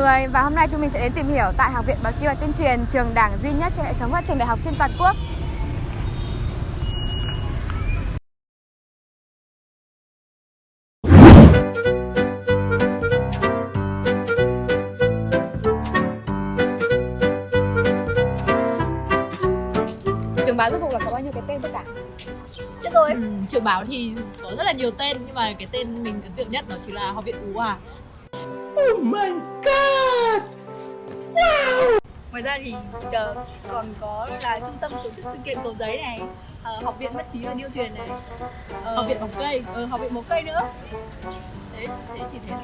người và hôm nay chúng mình sẽ đến tìm hiểu tại Học viện Báo chí và Tuyên truyền, trường đảng duy nhất trên hệ thống các trường đại học trên toàn quốc. Trường báo rốt cuộc là có bao nhiêu cái tên tất cả? Chết rồi. Ừ, trường báo thì có rất là nhiều tên nhưng mà cái tên mình ấn tượng nhất đó chính là Học viện Ú Hòa. Ngoài ra thì ờ, còn có là trung tâm tổ chức sự kiện cầu giấy này, ờ, học viện mất trí và điêu thuyền này, ờ, Học viện Mộc Cây. ờ, học viện mộc cây nữa. Đấy, thế chỉ thế.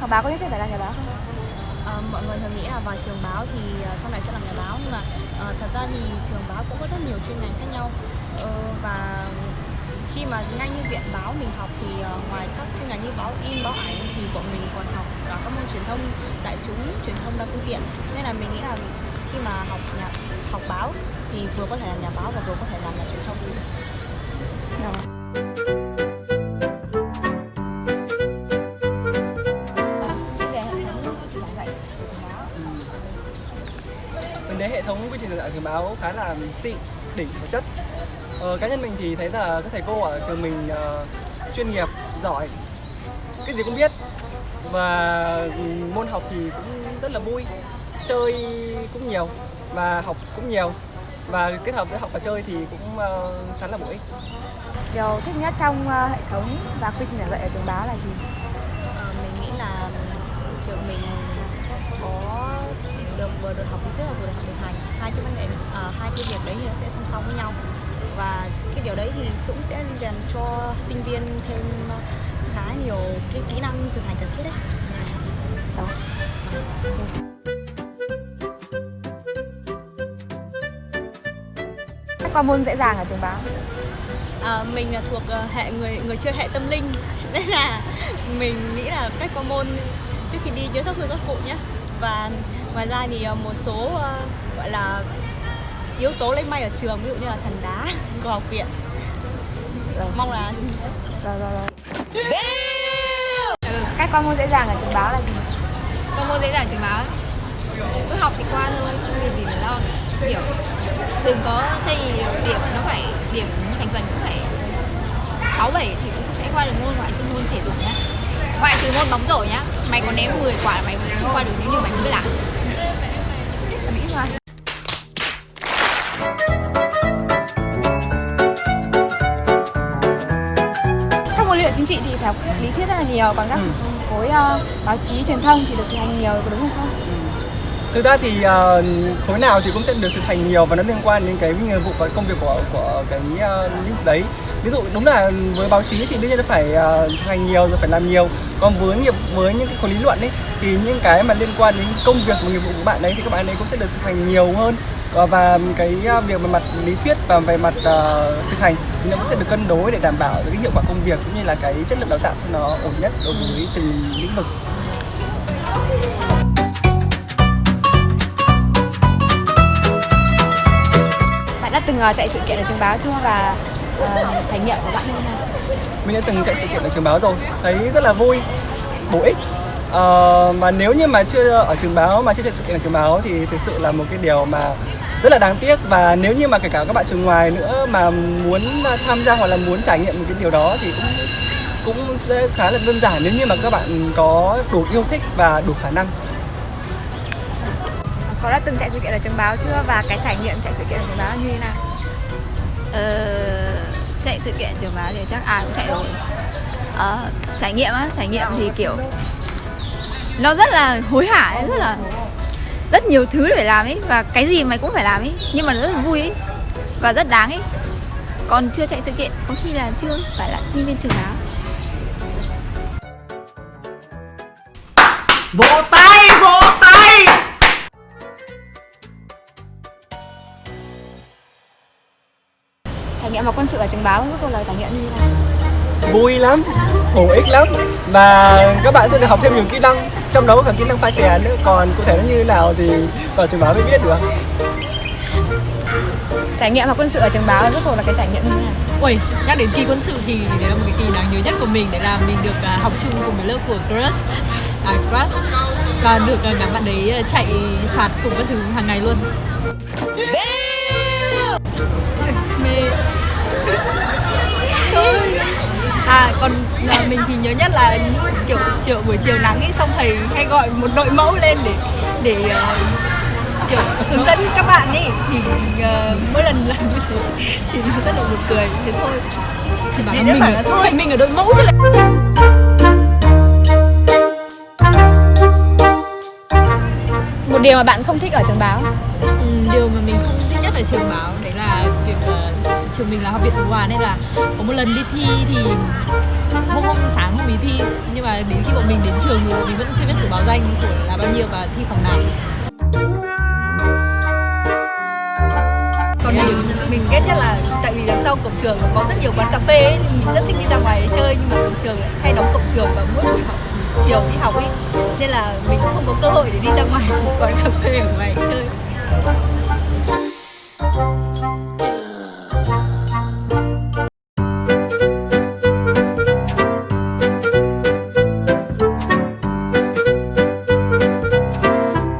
Học báo có nhất thiết phải là nhà báo không? Vâng, thường nghĩ là vào trường báo thì ờ, sau này sẽ làm nhà báo nhưng mà uh, thật ra thì trường báo cũng có rất nhiều chuyên ngành khác nhau. Uh, và khi mà ngay như viện báo mình học thì uh, ngoài các chuyên ngành như báo in, báo ảnh thì bọn mình còn học cả các môn truyền thông đại chúng, truyền thông đa phương tiện. Nên là mình nghĩ là khi mà học nhà học báo thì vừa có thể làm nhà báo và vừa có thể làm nhà truyền thông. Về thống quy trình giảng dạy trường báo khá là xịn đỉnh và chất. Ờ, cá nhân mình thì thấy là các thầy cô ở trường mình ờ, chuyên nghiệp giỏi cái gì cũng biết. Và môn học thì cũng rất là vui chơi cũng nhiều và học cũng nhiều. Và kết hợp với học và chơi thì cũng ờ, khá là bổ ích. Điều thích nhất trong ờ, hệ thống và quy trình giảng dạy ở trường báo là gì? Ờ, mình nghĩ là trường mình có được vừa được học lý thuyết và vừa được học thực hành hai cái vấn đề ờ, hai cái việc đấy thì nó sẽ song song với nhau và cái điều đấy thì cũng sẽ rèn cho sinh viên thêm khá nhiều cái kỹ năng thực hành cần thiết đấy Đó. Các qua môn dễ dàng ở trường báo. À, mình là thuộc ờ, hệ người người chơi hệ tâm linh nên là mình nghĩ là cách qua môn trước khi đi nhớ thắp hương các cụ nhé và ngoài ra thì ờ, một số ờ, gọi là yếu tố lấy may ở trường ví dụ như là thần đá của học viện. Rồi. mong là Rồi rồi rồi. Ừ, cách qua môn dễ dàng ở trường báo là gì? Qua môn dễ dàng trường báo cứ học thì qua thôi không việc gì phải lo kiểu đừng có chây được điểm nó phải điểm thành phần cũng phải sáu bảy thì cũng sẽ qua được môn ngoại trừ môn thể dục nhá. Ngoại trừ môn bóng rổ nhá. Mày có ném 10 quả mày không qua được nếu như mày không biết làm chính trị thì học lý thuyết rất là nhiều, còn các Ừ. khối ờ, báo chí truyền thông thì được thực hành nhiều, có đúng không? không? thực ra thì ờ, khối nào thì cũng sẽ được thực hành nhiều và nó liên quan đến cái nghiệp vụ và công việc của của cái uh, lĩnh đấy ví dụ đúng là với báo chí thì đương nhiên phải ờ, thực hành nhiều rồi phải làm nhiều còn với nghiệp với những cái khối lý luận ấy thì những cái mà liên quan đến công việc và nghiệp vụ của bạn ấy thì các bạn ấy cũng sẽ được thực hành nhiều hơn và cái ờ, việc về mặt lý thuyết và về mặt ờ, thực hành thì nó cũng sẽ được cân đối để đảm bảo được cái hiệu quả công việc cũng như là cái chất lượng đào tạo cho nó ổn nhất đối với từng lĩnh vực. Bạn đã từng ờ, chạy sự kiện ở trường báo chưa? Và ờ, trải nghiệm của bạn như thế nào? mình đã từng chạy sự kiện ở trường báo rồi thấy rất là vui bổ ích. Ờ, mà nếu như mà chưa ở trường báo mà chưa chạy sự kiện ở trường báo thì thực sự là một cái điều mà rất là đáng tiếc và nếu như mà kể cả các bạn trường ngoài nữa mà muốn tham gia hoặc là muốn trải nghiệm một cái điều đó thì cũng cũng sẽ khá là đơn giản nếu như mà các bạn có đủ yêu thích và đủ khả năng. Có đã từng chạy sự kiện ở trường báo chưa? Và cái trải nghiệm chạy sự kiện ở trường báo như thế nào? ờ, chạy sự kiện trường báo thì chắc ai cũng chạy rồi. Ờ, trải nghiệm á trải nghiệm thì kiểu nó rất là hối hả rất là rất nhiều thứ để phải làm ấy và cái gì mày cũng phải làm ấy nhưng mà nó rất là vui ấy và rất đáng ấy. Còn chưa chạy sự kiện có khi là chưa phải là sinh viên trường báo Vỗ tay, vỗ tay! Trải nghiệm vào quân sự ở trường báo rốt cuộc là trải nghiệm như thế nào? Vui lắm bổ ích lắm. Và các bạn sẽ được học thêm nhiều kỹ năng trong đó có cả kỹ năng pha chè nữa. Còn cụ thể nó như thế nào thì vào trường báo mới biết được. Trải nghiệm học quân sự ở trường báo cuộc là cái trải nghiệm như thế nào? Ui, nhắc đến kỳ quân sự thì đấy là một cái kỳ đáng nhớ nhất của mình Đấy là mình được à, học chung cùng với lớp của Crush. À, Crush. Và được à, ngắm bạn đấy à, chạy phạt cùng các thứ hàng ngày luôn. Mê. Thôi à còn à, mình thì nhớ nhất là những kiểu chiều buổi chiều nắng ấy xong thầy hay gọi một đội mẫu lên để để ờ, kiểu hướng dẫn các bạn ấy thì ờ, mỗi lần làm như thế thì nó rất là buồn cười thế thôi Thì bảo mình, là thôi. thôi. mình ở đội mẫu chứ lại một điều mà bạn không thích ở trường báo Ừ, điều mà mình không thích nhất ở trường báo trường mình là học viện thủ hòa nên là có một lần đi thi thì hôm hôm sáng hôm ý thi. Nhưng mà đến khi bọn mình đến trường thì bọn mình vẫn chưa biết số báo danh của là bao nhiêu và thi phòng nào. Còn mình mình ghét nhất là tại vì đằng sau cổng trường có rất nhiều quán cà phê ấy, thì mình rất thích đi ra ngoài để chơi nhưng mà cổng trường lại hay đóng cổng trường và mỗi buổi học chiều đi học ấy. Nên là mình cũng không có cơ hội để đi ra ngoài một quán cà phê ở ngoài chơi.